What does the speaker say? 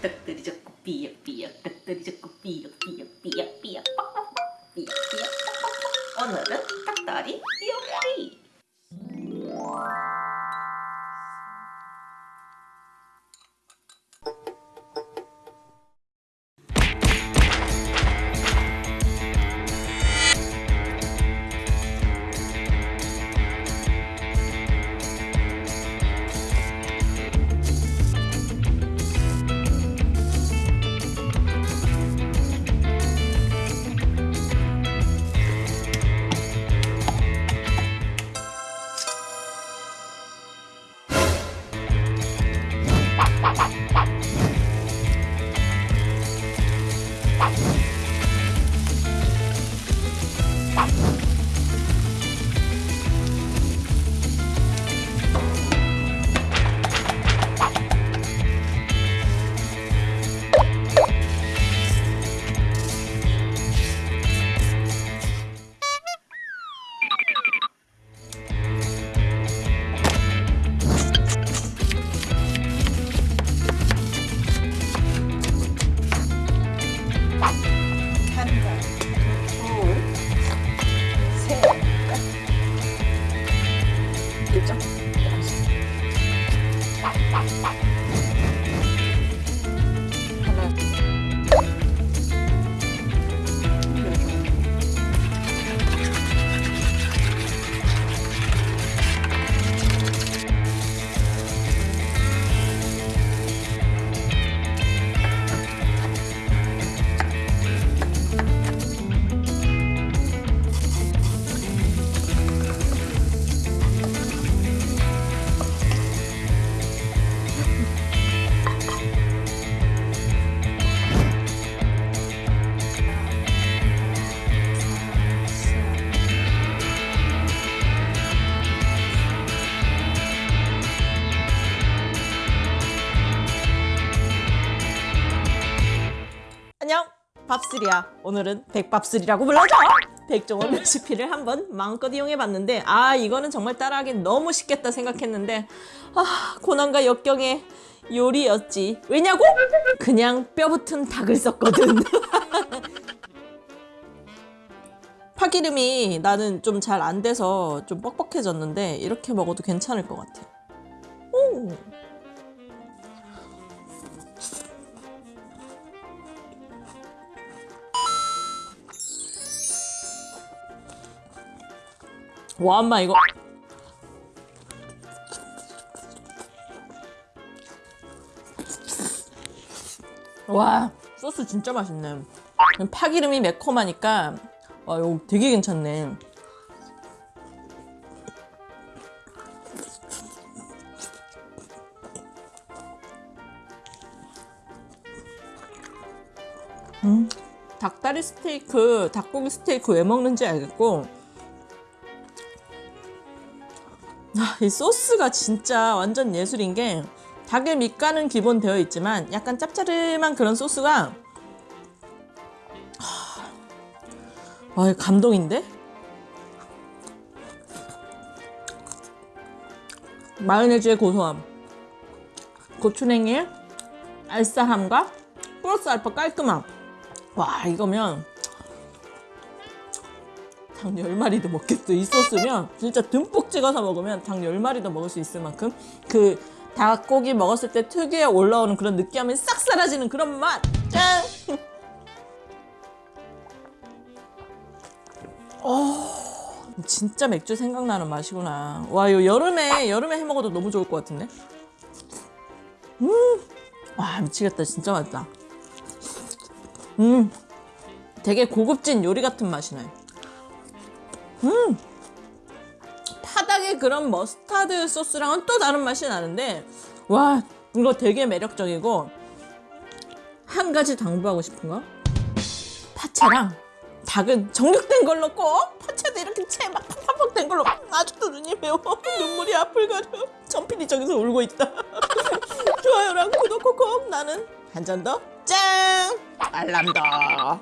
떡들이 좋고 삐약 삐약 떡들이 좋고 삐약 삐약 삐약 삐약 빡빡빡 삐약 삐약 빡빡빡 오늘은 떡다리 띠용리 안녕 밥술이야. 오늘은 백밥술이라고 불러줘. 백종원 레시피를 한번 마음껏 이용해봤는데 아 이거는 정말 따라하기 너무 쉽겠다 생각했는데 아 고난과 역경의 요리였지. 왜냐고? 그냥 뼈붙은 닭을 썼거든. 파기름이 나는 좀 잘 안 돼서 좀 뻑뻑해졌는데 이렇게 먹어도 괜찮을 것 같아. 오. 와 엄마 이거. 와 소스 진짜 맛있네. 파기름이 매콤하니까 와 이거 되게 괜찮네. 음, 닭다리 스테이크 닭고기 스테이크 왜 먹는지 알겠고 이 소스가 진짜 완전 예술인 게 닭의 밑간은 기본 되어 있지만 약간 짭짤한 그런 소스가 하... 와, 감동인데? 마요네즈의 고소함 고추냉이의 알싸함과 플러스 알파 깔끔함 와 이거면 닭 10마리도 먹겠어 이 소스면 진짜 듬뿍 찍어서 먹으면 닭 10마리도 먹을 수 있을 만큼 그 닭고기 먹었을 때 특유의 올라오는 그런 느끼함이 싹 사라지는 그런 맛! 짠! 어, 진짜 맥주 생각나는 맛이구나 와 이거 여름에 여름에 해 먹어도 너무 좋을 것 같은데 음! 와 미치겠다 진짜 맛있다 음 되게 고급진 요리 같은 맛이네 음! 파닭의 그런 머스타드 소스랑은 또 다른 맛이 나는데 와 이거 되게 매력적이고 한 가지 당부하고 싶은 거? 파채랑 닭은 정육된 걸로 꼭 파채도 이렇게 채막 팍팍팍 된 걸로 아직도 눈이 매워. 눈물이 앞을 가려. 천필이 저기서 울고 있다. 좋아요랑 구독 콕콕 나는 한 잔 더. 짱 알람 더